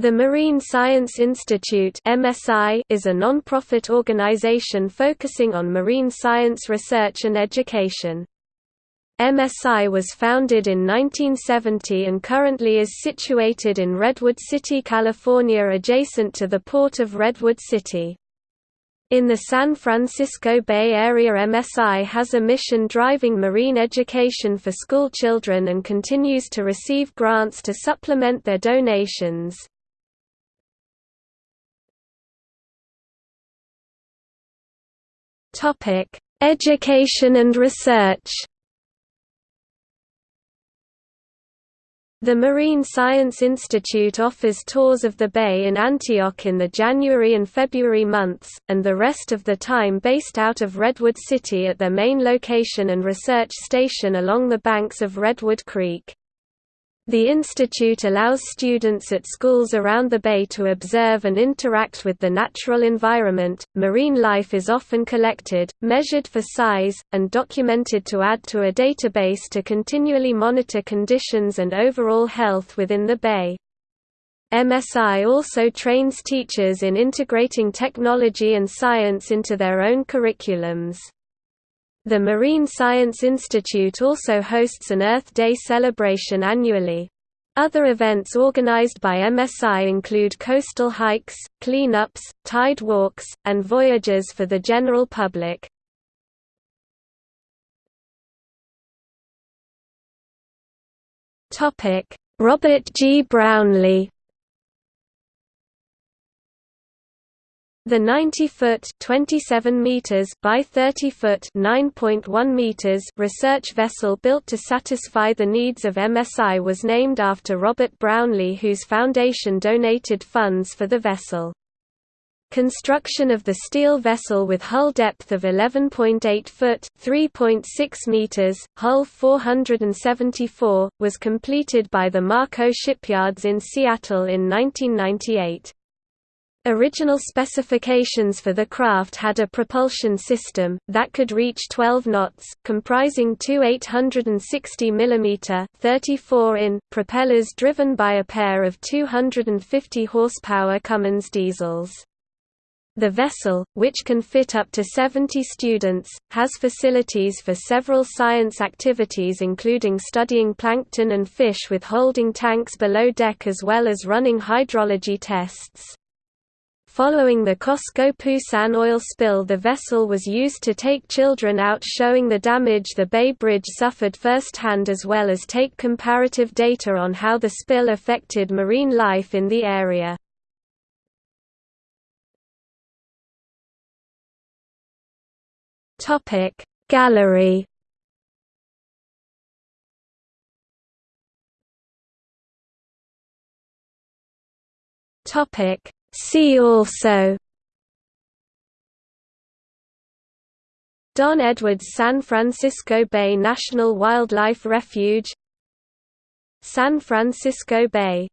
The Marine Science Institute (MSI) is a non-profit organization focusing on marine science research and education. MSI was founded in 1970 and currently is situated in Redwood City, California adjacent to the port of Redwood City. In the San Francisco Bay Area MSI has a mission driving marine education for school children and continues to receive grants to supplement their donations. Topic: Education and research. The Marine Science Institute offers tours of the bay in Antioch in the January and February months, and the rest of the time based out of Redwood City at their main location and research station along the banks of Redwood Creek. The institute allows students at schools around the bay to observe and interact with the natural environment. Marine life is often collected, measured for size, and documented to add to a database to continually monitor conditions and overall health within the bay. MSI also trains teachers in integrating technology and science into their own curriculums. The Marine Science Institute also hosts an Earth Day celebration annually. Other events organized by MSI include coastal hikes, cleanups, tide walks, and voyages for the general public. Robert G. Brownlee The 90-foot (27 meters) by 30-foot (9.1 meters) research vessel built to satisfy the needs of MSI was named after Robert Brownlee whose foundation donated funds for the vessel. Construction of the steel vessel with hull depth of 11.8 foot (3.6 meters), hull 474, was completed by the Marco Shipyards in Seattle in 1998. Original specifications for the craft had a propulsion system, that could reach 12 knots, comprising two 860 mm 34 in propellers driven by a pair of 250 horsepower Cummins diesels. The vessel, which can fit up to 70 students, has facilities for several science activities including studying plankton and fish with holding tanks below deck as well as running hydrology tests. Following the COSCO Busan oil spill the vessel was used to take children out showing the damage the Bay Bridge suffered firsthand as well as take comparative data on how the spill affected marine life in the area. Gallery Topic See also. Don Edwards San Francisco Bay National Wildlife Refuge San Francisco Bay